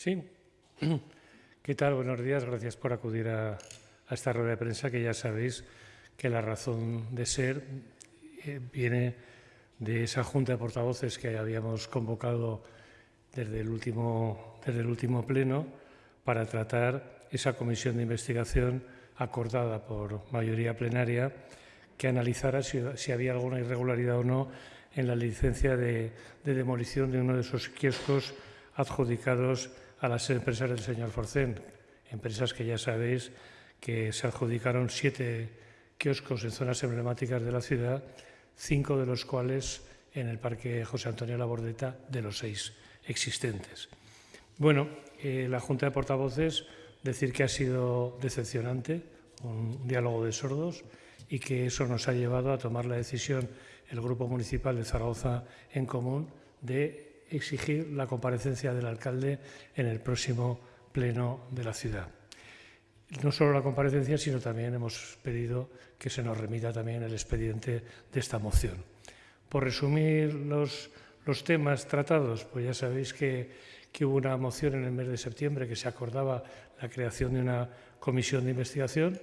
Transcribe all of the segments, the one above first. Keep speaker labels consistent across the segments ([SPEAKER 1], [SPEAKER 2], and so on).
[SPEAKER 1] Sí. ¿Qué tal? Buenos días. Gracias por acudir a, esta rueda de prensa que ya sabéis que la razón de ser eh, viene de esa junta de portavoces que habíamos convocado desde el último, desde el último pleno para tratar esa comisión de investigación acordada por mayoría plenaria que analizara si, había alguna irregularidad o no en la licencia de, de demolición de uno de esos kioscos adjudicados a las empresas del señor Forcén, empresas que ya sabéis que se adjudicaron siete kioscos en zonas emblemáticas de la ciudad, cinco de los cuales en el Parque José Antonio Labordeta de los seis existentes. Bueno, eh, la Junta de Portavoces decir que ha sido decepcionante, un diálogo de sordos y que eso nos ha llevado a tomar la decisión el Grupo Municipal de Zaragoza en común de exigir la comparecencia del alcalde en el próximo pleno de la ciudad. No solo la comparecencia, sino también hemos pedido que se nos remita también el expediente de esta moción. Por resumir los, temas tratados, pues ya sabéis que hubo una moción en el mes de septiembre que se acordaba la creación de una comisión de investigación.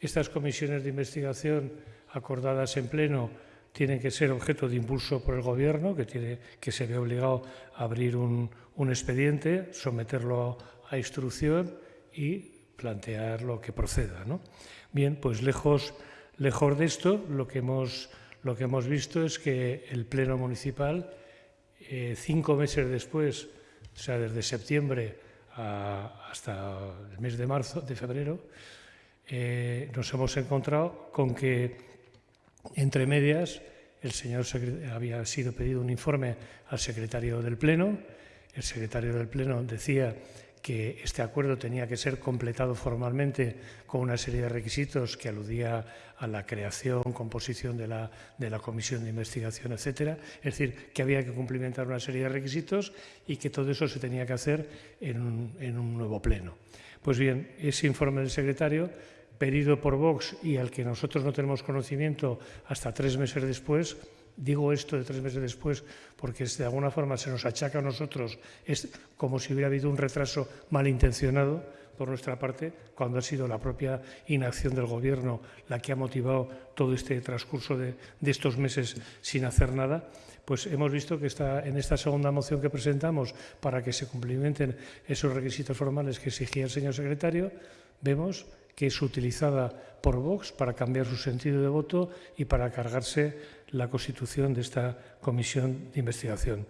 [SPEAKER 1] Estas comisiones de investigación acordadas en pleno tienen que ser objeto de impulso por el Gobierno, que, tiene, que se ve obligado a abrir un, expediente, someterlo a instrucción y plantear lo que proceda. Bien, pues lejos, de esto, lo que, hemos, lo que hemos visto es que el Pleno Municipal, eh, cinco meses después, o sea, desde septiembre hasta el mes de marzo, de febrero, eh, nos hemos encontrado con que entre medias, el señor había sido pedido un informe al secretario del Pleno. El secretario del Pleno decía que este acuerdo tenía que ser completado formalmente con una serie de requisitos que aludía a la creación, composición de la, de la comisión de investigación, etcétera. Es decir, que había que cumplimentar una serie de requisitos y que todo eso se tenía que hacer en un, en un nuevo pleno. Pues bien, ese informe del secretario pedido por Vox y al que nosotros no tenemos conocimiento hasta tres meses después, digo esto de tres meses después porque de alguna forma se nos achaca a nosotros, es como si hubiera habido un retraso malintencionado por nuestra parte, cuando ha sido la propia inacción del Gobierno la que ha motivado todo este transcurso de, de estos meses sin hacer nada, pues hemos visto que está en esta segunda moción que presentamos para que se cumplimenten esos requisitos formales que exigía el señor secretario, vemos que es utilizada por Vox para cambiar su sentido de voto y para cargarse la constitución de esta comisión de investigación.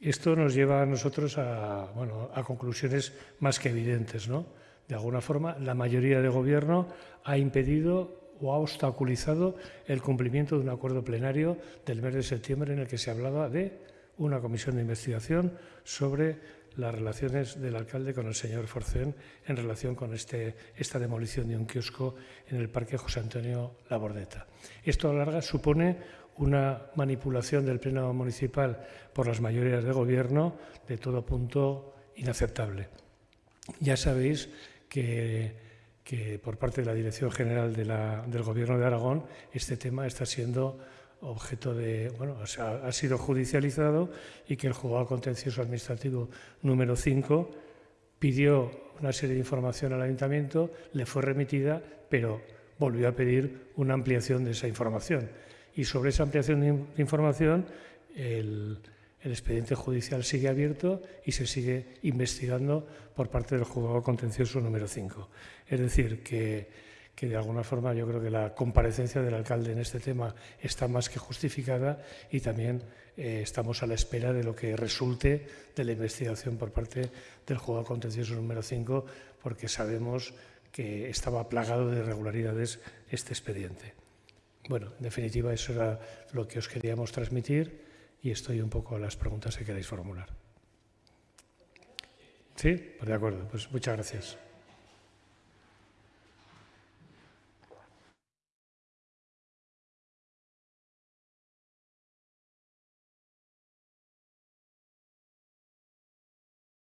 [SPEAKER 1] Esto nos lleva a nosotros a, bueno, a conclusiones más que evidentes. ¿no? De alguna forma, la mayoría del Gobierno ha impedido o ha obstaculizado el cumplimiento de un acuerdo plenario del mes de septiembre en el que se hablaba de una comisión de investigación sobre las relaciones del alcalde con el señor Forcén en relación con este, esta demolición de un kiosco en el Parque José Antonio Labordeta. Esto a la larga supone una manipulación del Pleno Municipal por las mayorías de Gobierno de todo punto inaceptable. Ya sabéis que, que por parte de la Dirección General de la, del Gobierno de Aragón este tema está siendo objeto de, bueno, o sea, ha sido judicializado y que el juzgado contencioso administrativo número 5 pidió una serie de información al ayuntamiento, le fue remitida, pero volvió a pedir una ampliación de esa información. Y sobre esa ampliación de información, el, el expediente judicial sigue abierto y se sigue investigando por parte del juzgado contencioso número 5. Es decir, que que de alguna forma yo creo que la comparecencia del alcalde en este tema está más que justificada y también eh, estamos a la espera de lo que resulte de la investigación por parte del juzgado contencioso número 5, porque sabemos que estaba plagado de irregularidades este expediente. Bueno, en definitiva, eso era lo que os queríamos transmitir y estoy un poco a las preguntas que queráis formular. ¿Sí? Pues de acuerdo. Pues muchas gracias.